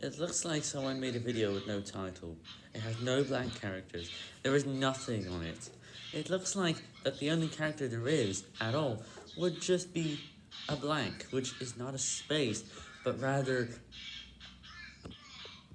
It looks like someone made a video with no title. It has no blank characters. There is nothing on it. It looks like that the only character there is at all would just be a blank, which is not a space, but rather